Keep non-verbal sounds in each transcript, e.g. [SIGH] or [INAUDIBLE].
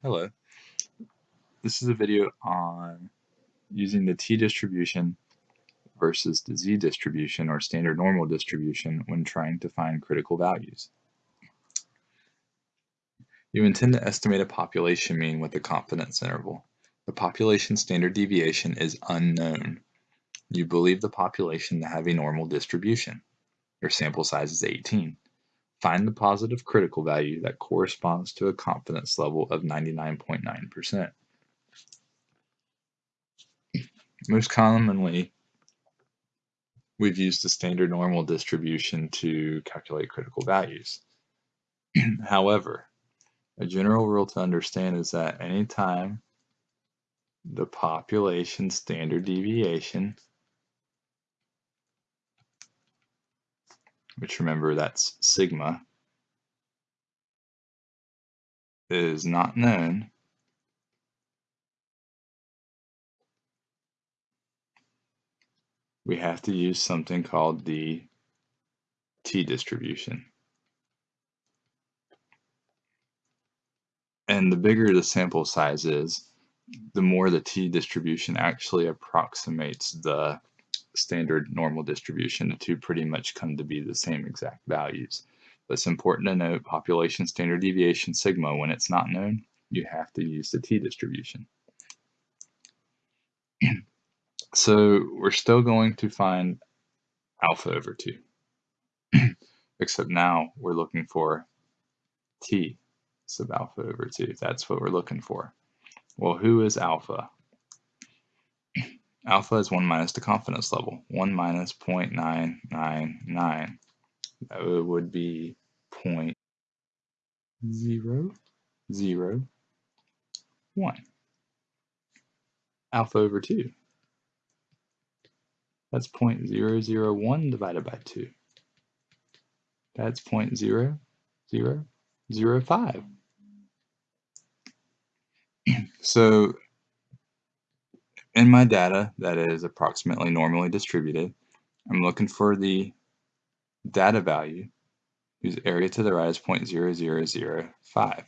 Hello. This is a video on using the t-distribution versus the z-distribution or standard normal distribution when trying to find critical values. You intend to estimate a population mean with a confidence interval. The population standard deviation is unknown. You believe the population to have a normal distribution. Your sample size is 18. Find the positive critical value that corresponds to a confidence level of 99.9%. Most commonly, we've used the standard normal distribution to calculate critical values. [CLEARS THROAT] However, a general rule to understand is that anytime the population standard deviation which remember that's sigma, is not known, we have to use something called the t-distribution. And the bigger the sample size is, the more the t-distribution actually approximates the standard normal distribution, the two pretty much come to be the same exact values. But it's important to note population standard deviation sigma, when it's not known, you have to use the t-distribution. [CLEARS THROAT] so we're still going to find alpha over 2, [CLEARS THROAT] except now we're looking for t sub alpha over 2. That's what we're looking for. Well, who is alpha? Alpha is 1 minus the confidence level. 1 minus 0.999. That would be 0 0, 0, Alpha over 2. That's 0 0.001 divided by 2. That's 0 0.0005. [CLEARS THROAT] so in my data that is approximately normally distributed, I'm looking for the data value whose area to the right is 0.0005.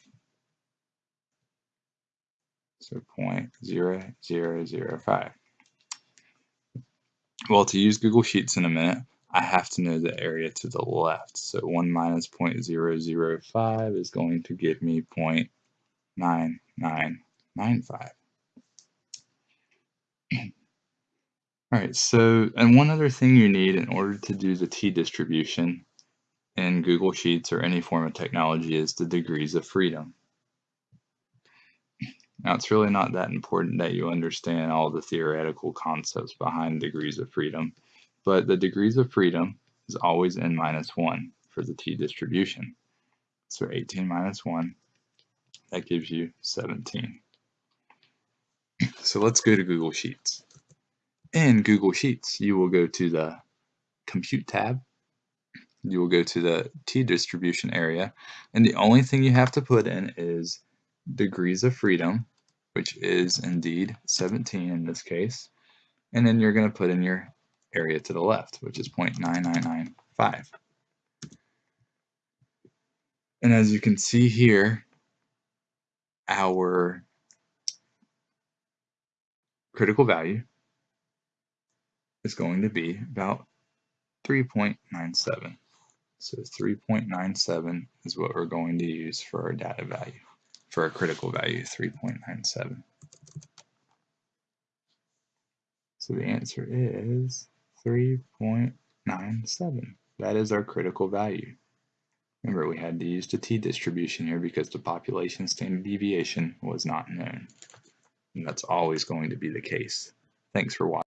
So 0.0005. Well, to use Google Sheets in a minute, I have to know the area to the left. So 1 minus 0.005 is going to give me 0.9995. All right, so, and one other thing you need in order to do the t-distribution in Google Sheets or any form of technology is the degrees of freedom. Now, it's really not that important that you understand all the theoretical concepts behind degrees of freedom, but the degrees of freedom is always n minus 1 for the t-distribution. So 18 minus 1, that gives you 17. So let's go to Google Sheets. In Google Sheets, you will go to the Compute tab. You will go to the t-distribution area, and the only thing you have to put in is degrees of freedom, which is indeed 17 in this case, and then you're going to put in your area to the left, which is 0.9995. And as you can see here, our critical value is going to be about 3.97. So 3.97 is what we're going to use for our data value, for our critical value, 3.97. So the answer is 3.97. That is our critical value. Remember, we had to use the t-distribution here because the population standard deviation was not known. And that's always going to be the case. Thanks for watching.